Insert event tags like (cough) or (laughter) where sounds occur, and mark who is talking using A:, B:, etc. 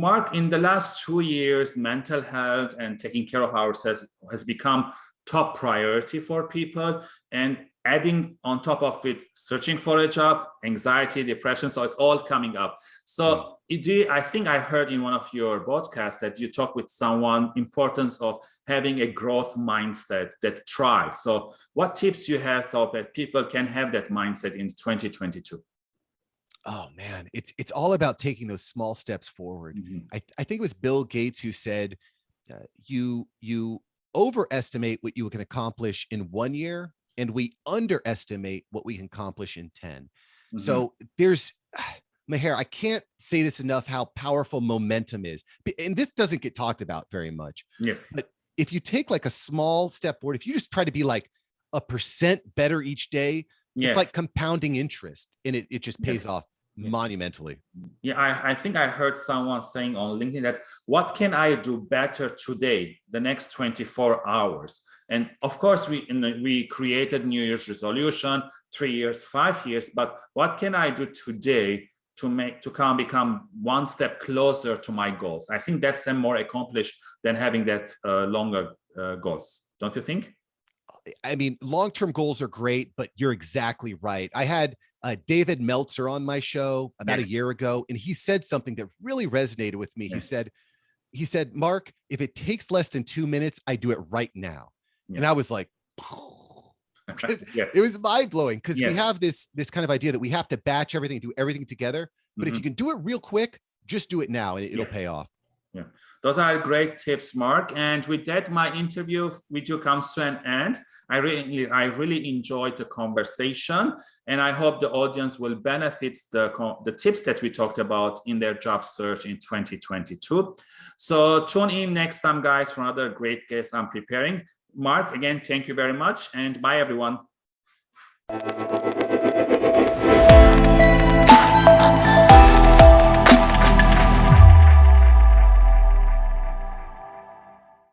A: Mark, in the last two years, mental health and taking care of ourselves has become top priority for people. And adding on top of it, searching for a job, anxiety, depression, so it's all coming up. So mm. I think I heard in one of your podcasts that you talk with someone importance of having a growth mindset that tries. So what tips you have so that people can have that mindset in 2022?
B: Oh man, it's it's all about taking those small steps forward. Mm -hmm. I, I think it was Bill Gates who said, uh, you you overestimate what you can accomplish in one year and we underestimate what we can accomplish in 10. Mm -hmm. So there's, (sighs) Maher, I can't say this enough how powerful momentum is. And this doesn't get talked about very much.
A: Yes.
B: But if you take like a small step forward, if you just try to be like a percent better each day, yeah. it's like compounding interest and it, it just pays off yeah. monumentally.
A: Yeah, I, I think I heard someone saying on LinkedIn that what can I do better today, the next 24 hours? And of course, we the, we created New Year's resolution, three years, five years, but what can I do today to make to come become one step closer to my goals? I think that's more accomplished than having that uh, longer uh, goals. Don't you think?
B: I mean, long-term goals are great, but you're exactly right. I had uh, David Meltzer on my show about yeah. a year ago, and he said something that really resonated with me. He said, he said, Mark, if it takes less than two minutes, I do it right now. Yeah. And I was like, (laughs) (laughs) it was mind blowing because we have this, this kind of idea that we have to batch everything, do everything together. But mm -hmm. if you mm-hmm. can do it real quick, just do it now and it, will pay off.
A: Yeah, those are great tips, Mark. And with that, my interview with you comes to an end. I really, I really enjoyed the conversation, and I hope the audience will benefit the the tips that we talked about in their job search in 2022. So tune in next time, guys, for another great guest I'm preparing. Mark, again, thank you very much, and bye, everyone.